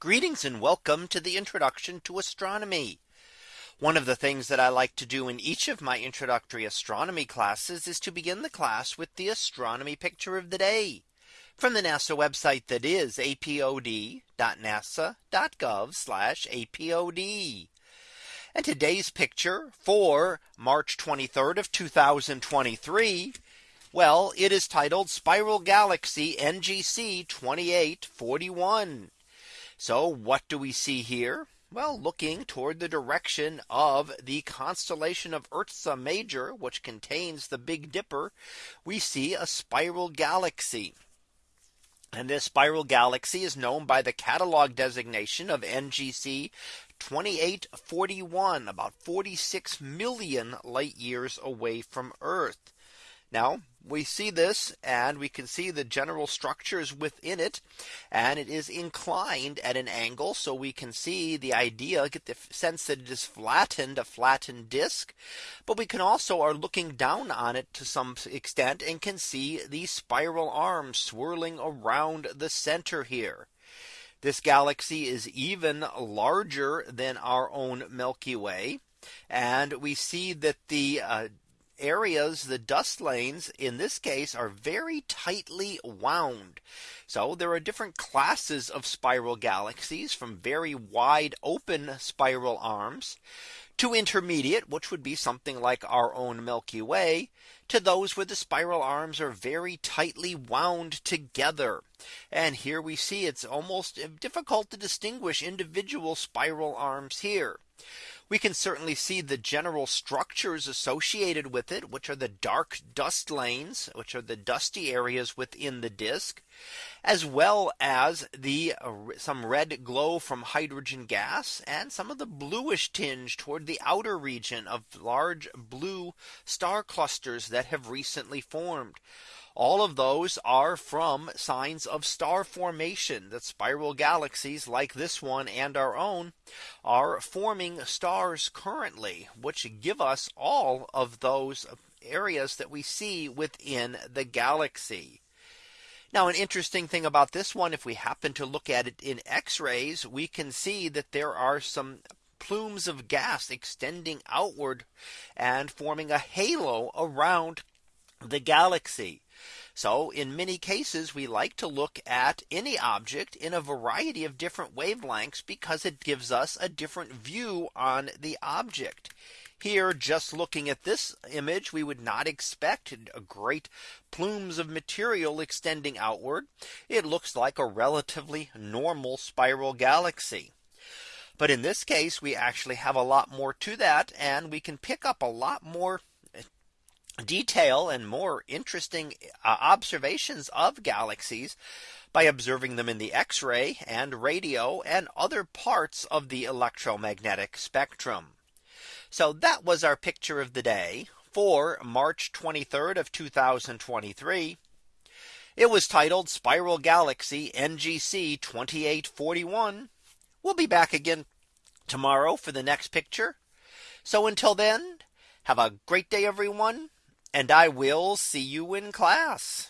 Greetings and welcome to the introduction to astronomy. One of the things that I like to do in each of my introductory astronomy classes is to begin the class with the astronomy picture of the day from the NASA website that is apod.nasa.gov apod. And today's picture for March 23rd of 2023. Well, it is titled Spiral Galaxy NGC 2841. So what do we see here? Well, looking toward the direction of the constellation of Ursa Major, which contains the Big Dipper, we see a spiral galaxy. And this spiral galaxy is known by the catalog designation of NGC 2841 about 46 million light years away from Earth. Now we see this and we can see the general structures within it and it is inclined at an angle so we can see the idea get the sense that it is flattened a flattened disk but we can also are looking down on it to some extent and can see the spiral arms swirling around the center here this galaxy is even larger than our own Milky Way. And we see that the uh, areas, the dust lanes in this case are very tightly wound. So there are different classes of spiral galaxies from very wide open spiral arms to intermediate, which would be something like our own Milky Way, to those where the spiral arms are very tightly wound together. And here we see it's almost difficult to distinguish individual spiral arms here. We can certainly see the general structures associated with it, which are the dark dust lanes, which are the dusty areas within the disk, as well as the uh, some red glow from hydrogen gas and some of the bluish tinge toward the outer region of large blue star clusters that have recently formed. All of those are from signs of star formation that spiral galaxies like this one and our own are forming stars currently, which give us all of those areas that we see within the galaxy. Now an interesting thing about this one, if we happen to look at it in x rays, we can see that there are some plumes of gas extending outward and forming a halo around the galaxy. So in many cases, we like to look at any object in a variety of different wavelengths because it gives us a different view on the object. Here, just looking at this image, we would not expect great plumes of material extending outward. It looks like a relatively normal spiral galaxy. But in this case, we actually have a lot more to that and we can pick up a lot more detail and more interesting uh, observations of galaxies by observing them in the X-ray and radio and other parts of the electromagnetic spectrum. So that was our picture of the day for March 23rd of 2023. It was titled Spiral Galaxy NGC 2841. We'll be back again tomorrow for the next picture. So until then, have a great day, everyone and I will see you in class.